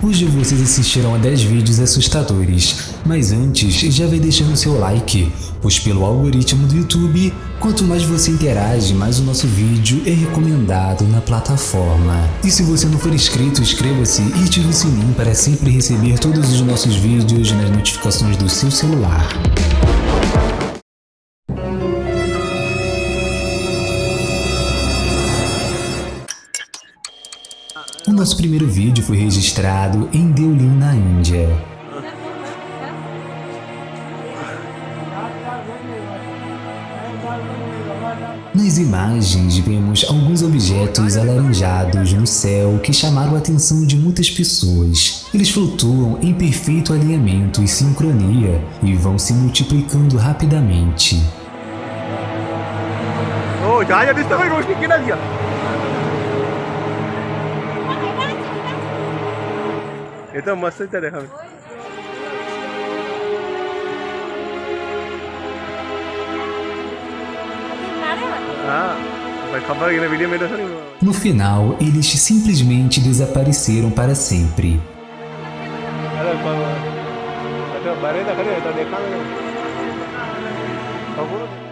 Hoje vocês assistiram a 10 vídeos assustadores, mas antes já vai deixando seu like, pois pelo algoritmo do YouTube, quanto mais você interage, mais o nosso vídeo é recomendado na plataforma. E se você não for inscrito, inscreva-se e ative o sininho para sempre receber todos os nossos vídeos nas notificações do seu celular. Nosso primeiro vídeo foi registrado em Deolin, na Índia. Nas imagens vemos alguns objetos alaranjados no céu que chamaram a atenção de muitas pessoas. Eles flutuam em perfeito alinhamento e sincronia e vão se multiplicando rapidamente. Oh, ya, ya, એ તો મસ્ત જ તને હવે No final, eles simplesmente desapareceram para sempre.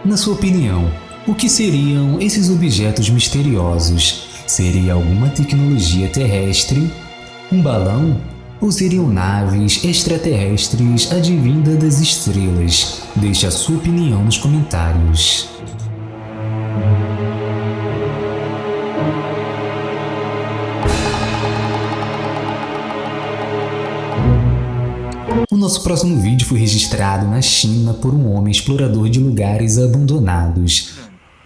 Na sua opinião, o que seriam esses objetos misteriosos? Seria alguma tecnologia terrestre? Um balão? Ou seriam naves extraterrestres advindas das estrelas? Deixe a sua opinião nos comentários. O nosso próximo vídeo foi registrado na China por um homem explorador de lugares abandonados.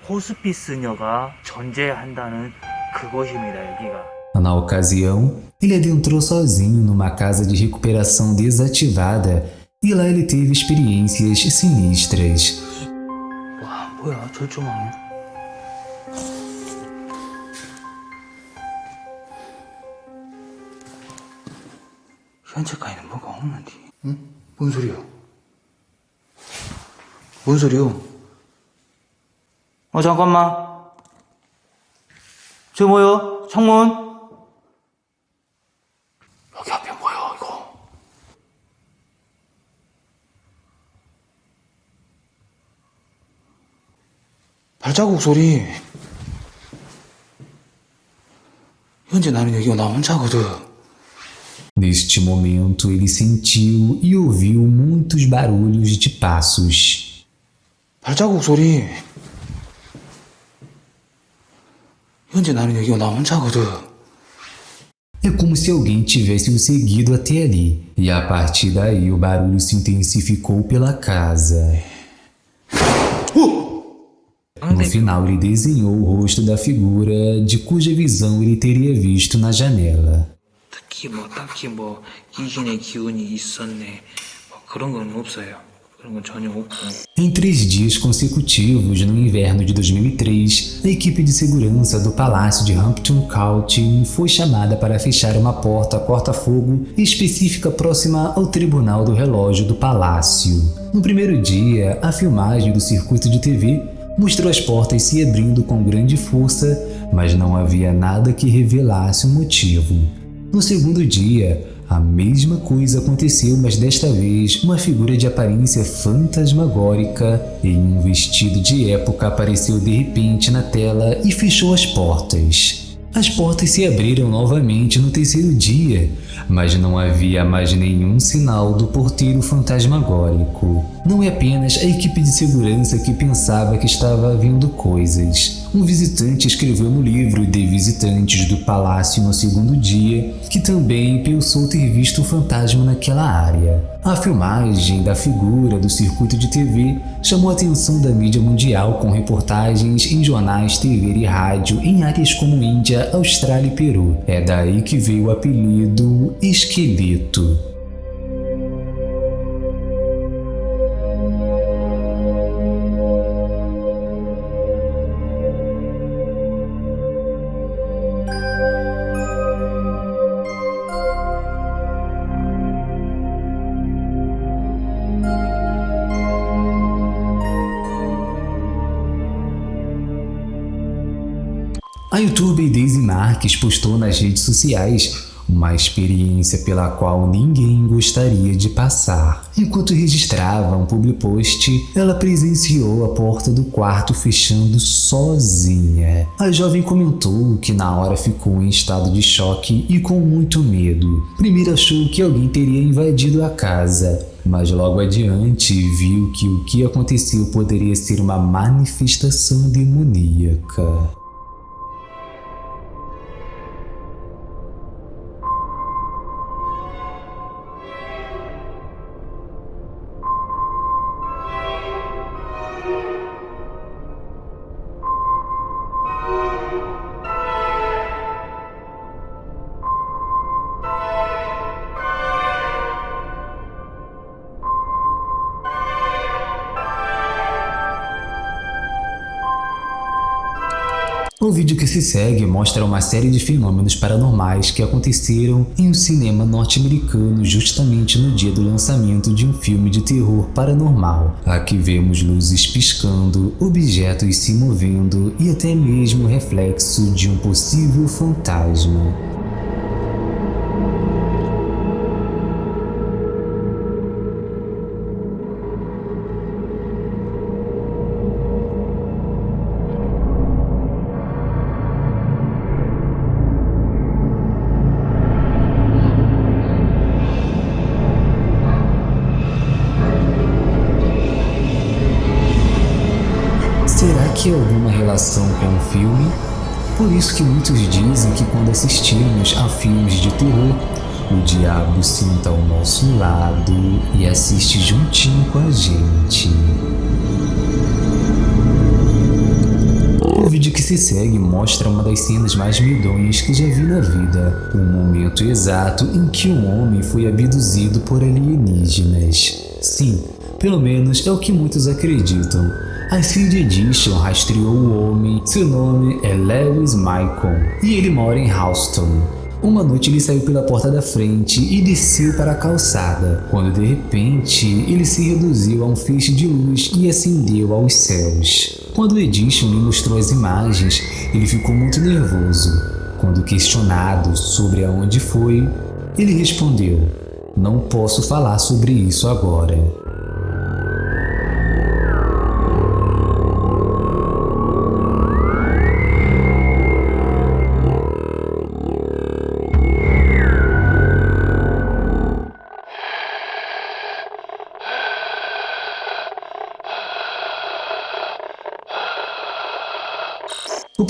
호스피스녀가 존재한다는 그곳입니다, 여기가. Na ocasião, ele adentrou sozinho numa casa de recuperação desativada e lá ele teve experiências sinistras. 와, 뭐야, 절조망이야? 현재까지는 뭐가 없는데. 응? 뭔 소리야? 뭔 소리야? 어, 잠깐만. 저 뭐야? 창문? 발자국 souri. 현재 나는 여기 나 혼자거든. Neste momento, ele sentiu e ouviu muitos barulhos de passos. 발자국 소리. 현재 나는 여기 나 혼자거든. É como se alguém tivesse o seguido até ali, e a partir daí o barulho se intensificou pela casa. No final, ele desenhou o rosto da figura de cuja visão ele teria visto na janela. Em três dias consecutivos, no inverno de 2003, a equipe de segurança do Palácio de Hampton Court foi chamada para fechar uma porta corta-fogo específica próxima ao Tribunal do Relógio do Palácio. No primeiro dia, a filmagem do circuito de TV mostrou as portas se abrindo com grande força, mas não havia nada que revelasse o motivo. No segundo dia, a mesma coisa aconteceu, mas desta vez uma figura de aparência fantasmagórica em um vestido de época apareceu de repente na tela e fechou as portas. As portas se abriram novamente no terceiro dia, mas não havia mais nenhum sinal do porteiro fantasmagórico. Não é apenas a equipe de segurança que pensava que estava vendo coisas. Um visitante escreveu no livro de visitantes do palácio no segundo dia que também pensou ter visto um fantasma naquela área. A filmagem da figura do circuito de TV chamou a atenção da mídia mundial com reportagens em jornais, TV e rádio em áreas como Índia, Austrália e Peru. É daí que veio o apelido Esqueleto. A youtuber Daisy Marques postou nas redes sociais uma experiência pela qual ninguém gostaria de passar. Enquanto registrava um public post, ela presenciou a porta do quarto fechando sozinha. A jovem comentou que na hora ficou em estado de choque e com muito medo. Primeiro achou que alguém teria invadido a casa, mas logo adiante viu que o que aconteceu poderia ser uma manifestação demoníaca. Vídeo que se segue mostra uma série de fenômenos paranormais que aconteceram em um cinema norte-americano justamente no dia do lançamento de um filme de terror paranormal. Aqui vemos luzes piscando, objetos se movendo e até mesmo reflexo de um possível fantasma. Que alguma relação com o filme? Por isso que muitos dizem que quando assistimos a filmes de terror, o diabo senta ao nosso lado e assiste juntinho com a gente. O vídeo que se segue mostra uma das cenas mais medonhas que já vi na vida, o momento exato em que um homem foi abduzido por alienígenas. Sim, pelo menos é o que muitos acreditam. A Seed Edition rastreou o homem, seu nome é Lewis Michael e ele mora em Houston. Uma noite ele saiu pela porta da frente e desceu para a calçada, quando de repente ele se reduziu a um feixe de luz e acendeu aos céus. Quando Edition lhe mostrou as imagens, ele ficou muito nervoso. Quando questionado sobre aonde foi, ele respondeu, não posso falar sobre isso agora.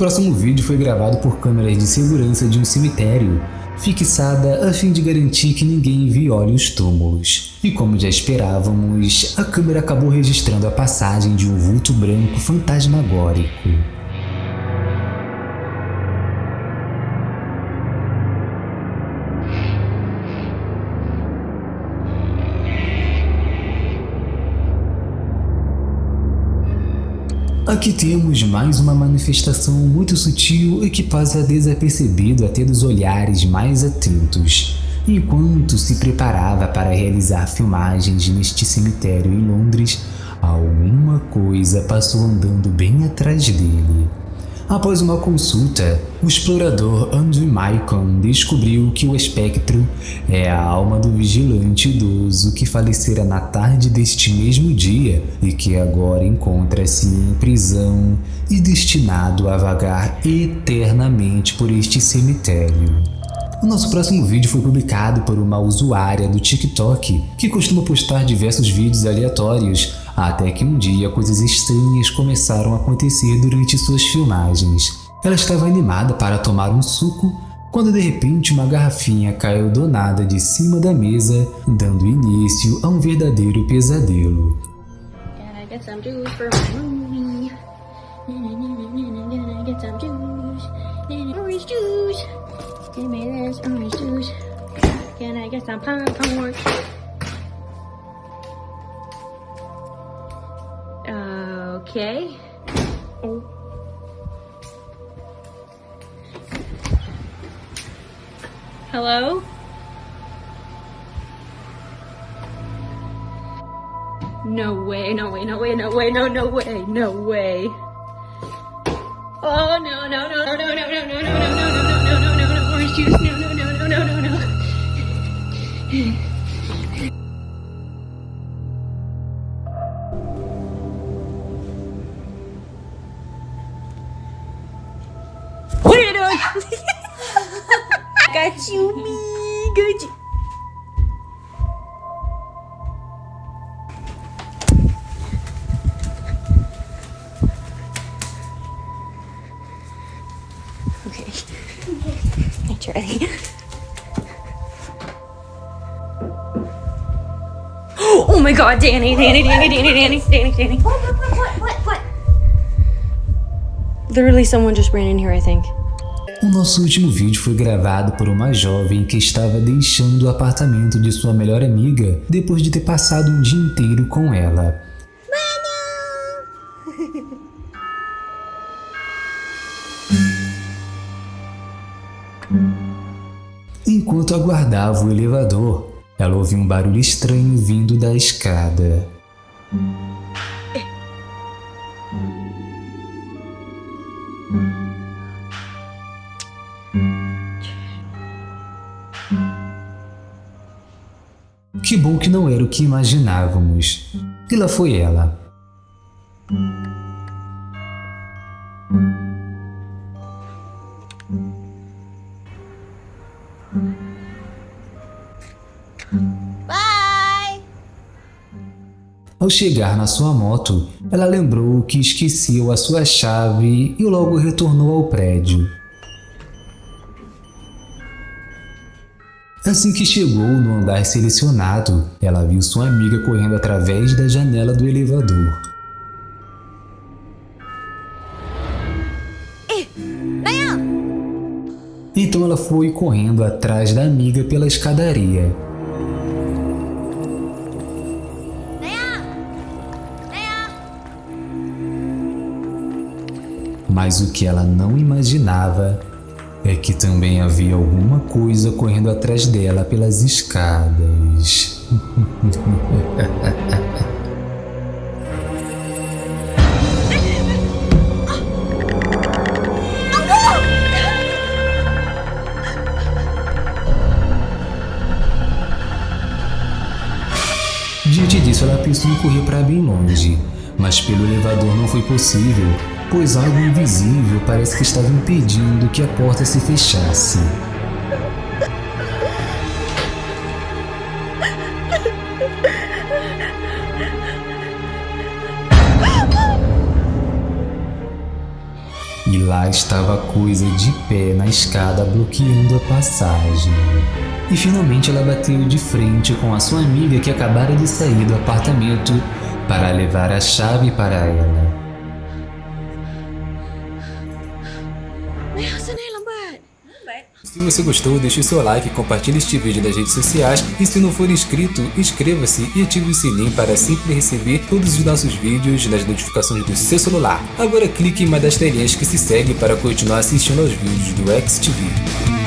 Próximo vídeo foi gravado por câmeras de segurança de um cemitério, fixada a fim de garantir que ninguém viole os túmulos. E como já esperávamos, a câmera acabou registrando a passagem de um vulto branco fantasmagórico. Aqui temos mais uma manifestação muito sutil e que passa desapercebido até dos olhares mais atentos. Enquanto se preparava para realizar filmagens neste cemitério em Londres, alguma coisa passou andando bem atrás dele. Após uma consulta, o explorador Andrew Maicon descobriu que o espectro é a alma do vigilante idoso que falecera na tarde deste mesmo dia e que agora encontra-se em prisão e destinado a vagar eternamente por este cemitério. O nosso próximo vídeo foi publicado por uma usuária do TikTok que costuma postar diversos vídeos aleatórios até que um dia coisas estranhas começaram a acontecer durante suas filmagens. Ela estava animada para tomar um suco quando de repente uma garrafinha caiu do nada de cima da mesa, dando início a um verdadeiro pesadelo. Can I get some popcorn? Okay. Oh. Hello? No way, no way, no way, no way, no, no way, no way. Oh, no, no, no, no, no, no, no, no, no, no, no, no, no, no, no, no, no, orange juice, no, no, no, no, no, no, no. Charlie. Oh my god, Danny, Danny, Danny, Danny, Danny, Danny, Danny. What, what, what, what, what? Literally, someone just ran in here, I think. O nosso último vídeo foi gravado por uma jovem que estava deixando o apartamento de sua melhor amiga depois de ter passado um dia inteiro com ela. Enquanto aguardava o elevador, ela ouviu um barulho estranho vindo da escada. Que bom que não era o que imaginávamos. E lá foi ela. Ao chegar na sua moto, ela lembrou que esqueceu a sua chave e logo retornou ao prédio. Assim que chegou no andar selecionado, ela viu sua amiga correndo através da janela do elevador. Então ela foi correndo atrás da amiga pela escadaria. Mas o que ela não imaginava é que também havia alguma coisa correndo atrás dela pelas escadas. Diante disso, ela pensou em correr para bem longe, mas pelo elevador não foi possível, pois algo invisível parece que estava impedindo que a porta se fechasse. E lá estava a coisa de pé na escada bloqueando a passagem. E finalmente ela bateu de frente com a sua amiga que acabara de sair do apartamento para levar a chave para ela. Se você gostou, deixe o seu like, compartilhe este vídeo nas redes sociais e se não for inscrito, inscreva-se e ative o sininho para sempre receber todos os nossos vídeos nas notificações do seu celular. Agora clique em uma das telinhas que se segue para continuar assistindo aos vídeos do XTV.